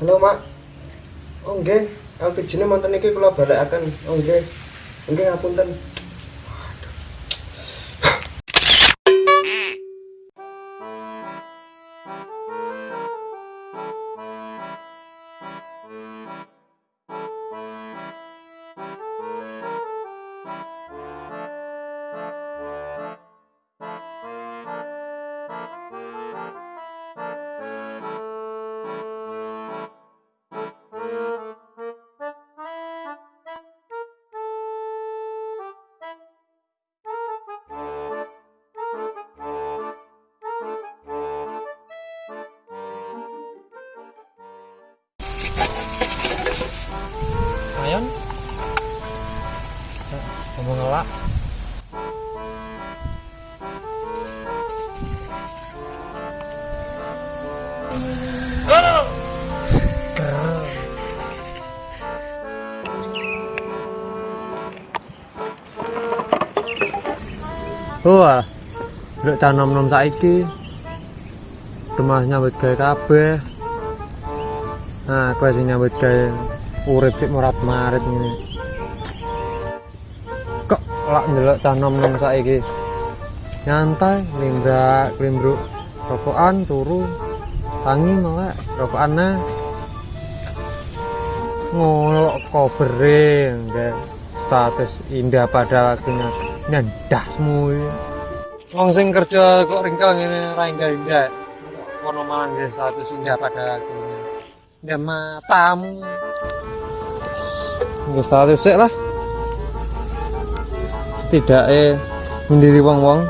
Halo mak. Oh nggih. LPG-ne monten iki kula balekaken Oh nggih. Nggih ngapunten ngomong ngelak Wah, udah cah nom nom saiki, rumah nyambut gawe kabeh. Nah, kowe sing nyambut gawe urip cek murat marit ngene. Kok lak ndelok cah nom nom saiki. Nyantai, limbrak, limbruk, rokokan turu. Tangi malah rokokan nah. Ngono kobere nggak status indah pada waktunya nyandasmu Wong sing kerja kok ringkel ngene ra indah-indah. Ono malah nggih status indah pada waktunya. Indah matamu. Nggak status sik lah. Setidaknya mendiri wong-wong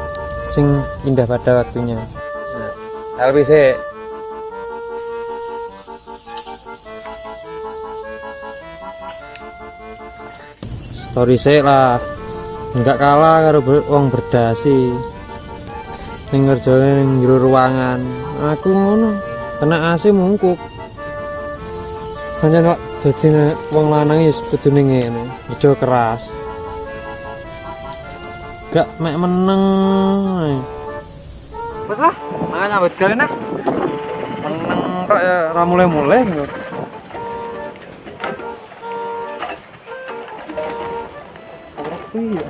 sing indah pada waktunya. Nah, sih story sih lah. Nggak kalah karo ber- wong berdasi. Ning ngerjane ning jero ruangan. Aku ngono kena AC mungkuk. Hanya kok dadi wong lanang wis kudune ngene kerja keras gak mek meneng wes lah mangan nyambut gawe nek meneng kok ya ra mulai-mulai gitu iya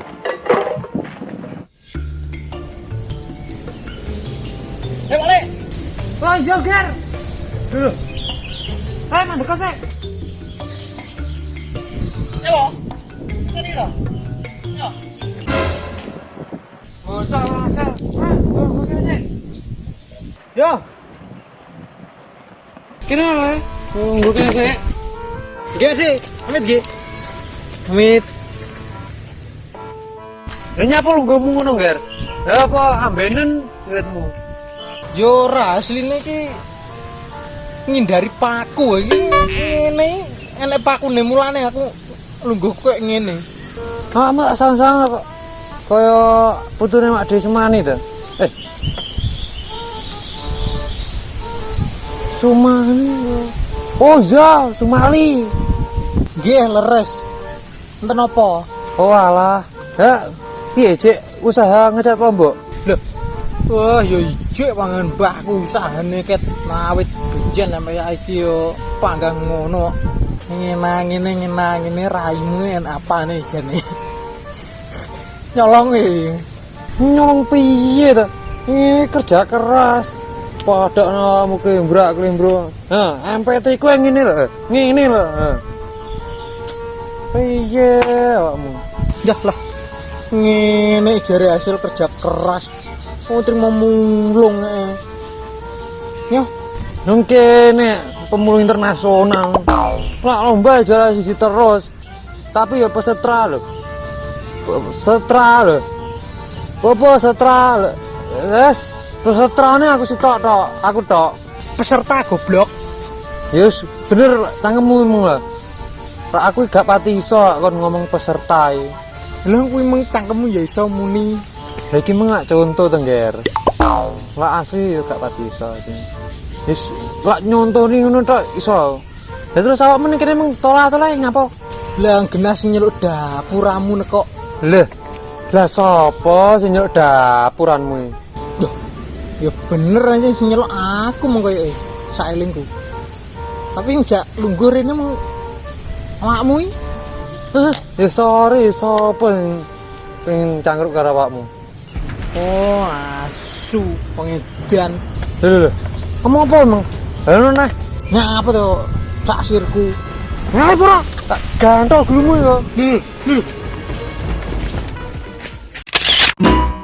Eh, balik. Wah, joger. Dulu. Eh, mandek kok sih. Coba. Tadi lo. Yo. Bocah. Ah, kira sih. Yo. Kira lah. Gua kira sih. Gak sih, amit gak. Amit. Ya nyapa lu gue ngono, Ger? Ya apa ambenen duitmu? Yo ora asline iki ngindari paku iki ngene enek pakune mulane aku lungguh koyo ngene. Ah, mak sang-sang kok. Kaya putune Mak Dhewe Semani to. Eh. Sumani. Oh iya, Sumali. Nggih leres. Enten apa? Oh alah. Ya, piye cek usaha ngecat lombok? Lho. Wah, yo ijo pangan mbahku usahane ket nawit benjen sampe iki yo panggang ngono. Ngene ngene ngene raimu en apane jane. Nyolong e. Nyolong piye to? Ini kerja keras. Padha mu klimbrak klimbro. Nah, MPT ku yang lho. Ngene lho. Ha. Piye awakmu? Yah lah. Ngene jare hasil kerja keras. Wong trimo mulung eh. Yo, Nang kene pemulung internasional. Lah lomba juara siji terus. Tapi ya pesetra lho. Pesetra lho. Popo setra lho. Wes, pesetrane aku sitok tok, aku tok. peserta goblok. Yes, bener tangemu lah. Aku gak pati iso kon ngomong peserta. Lah kuwi meng cangkemmu ya iso muni. Lah iki mengak contoh tengger. Lah asli yo gak pati iso. Wis lak nyontoni ngono tok iso. Lah terus awakmu ning kene meng tolah-tolah nyapa? Lah genah sing nyeluk dapuramu nekok. Leh. Lah sapa sing nyeluk dapuranmu iki? Duh, ya bener aja sing nyeluk aku mong koyo eh saelingku. Tapi njak lungguh rene mau awakmu iki. Hah? Ya sorry, sapa yang pengen cangkruk karo awakmu? Oh, asu pengedan. Lho lho lho. Kamu apa emang? Halo nah. Ngapa tuh saksirku? Ngalih pura. Tak gantol gelumu ya. Lho, lho. you